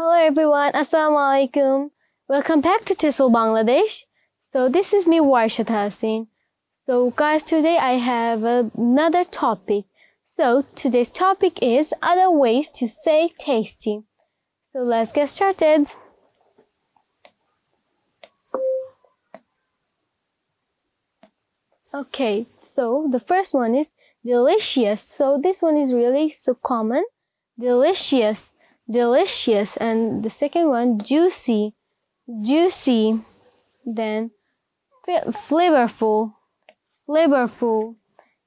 everyone, Assalamu alaikum. Welcome back to TESOL Bangladesh. So this is me Warshat Hassin. So guys, today I have another topic. So today's topic is other ways to say tasty. So let's get started. Okay, so the first one is delicious. So this one is really so common. Delicious, delicious. And the second one, juicy, juicy. Then flavorful, flavorful.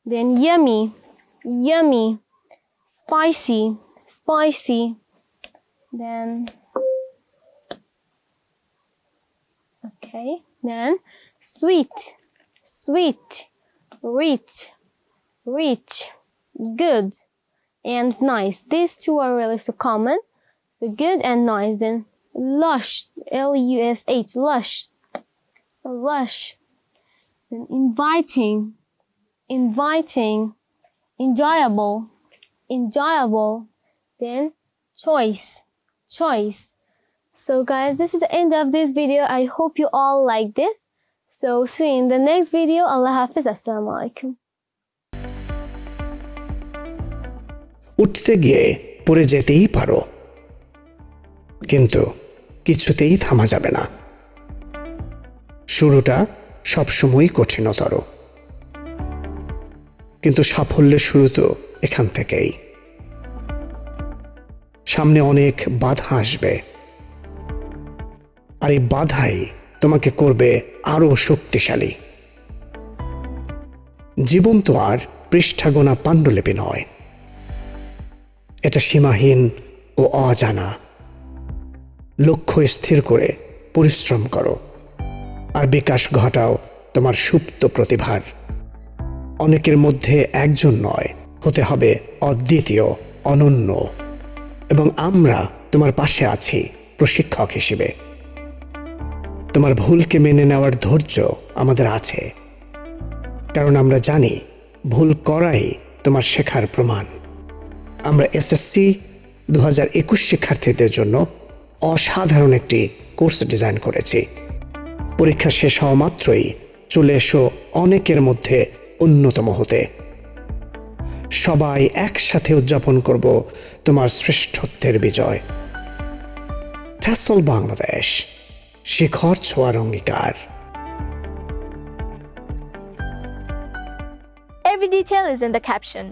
Then yummy, yummy. Spicy, spicy. Then, okay, then sweet, sweet, rich, rich, good, and nice. These two are really so common. So good and nice. Then lush, L-U-S-H, lush, lush. Then inviting, inviting, enjoyable, enjoyable. Then choice, choice. So guys, this is the end of this video. I hope you all like this. So see you in the next video. Allah Hafiz. Assalamu alaikum. উঠতে গিয়ে পড়ে যেতেই পারো কিন্তু কিছুতেই থামা যাবে না। শুরুটা সবসময়ই কঠিনতর। কিন্তু সাফল্যের শুরু তো এখান থেকেই। সামনে অনেক বাধা আসবে। আর এই বাধাই তোমাকে করবে আরও শক্তিশালী। জীবন তো আর পৃষ্ঠাগোনা পাণ্ডুলিপি নয়। এটা সীমাহীন ও অজানা। লক্ষ্য স্থির করে পরিশ্রম করো আর বিকাশ ঘটাও তোমার সুপ্ত প্রতিভার। অনেকের মধ্যে একজন নয়, হতে হবে অদ্বিতীয়, অনন্য। এবং আমরা তোমার পাশে আছি প্রশিক্ষক হিসেবে। তোমার ভুলকে মেনে নেওয়ার ধৈর্য আমাদের আছে। কারণ আমরা জানি ভুল করাই তোমার শেখার প্রমাণ। আমরা এসএসসি দু হাজার একুশ শিক্ষার্থীদের জন্য অসাধারণ একটি কোর্স ডিজাইন করেছি। পরীক্ষা শেষ হওয়া মাত্রই চলে এসো অনেকের মধ্যে অন্যতম হতে। সবাই একসাথে উদযাপন করব তোমার শ্রেষ্ঠত্বের বিজয়। ট্যাসল বাংলাদেশ, শিখর ছোঁয়ার অঙ্গীকার। Every detail is in the caption.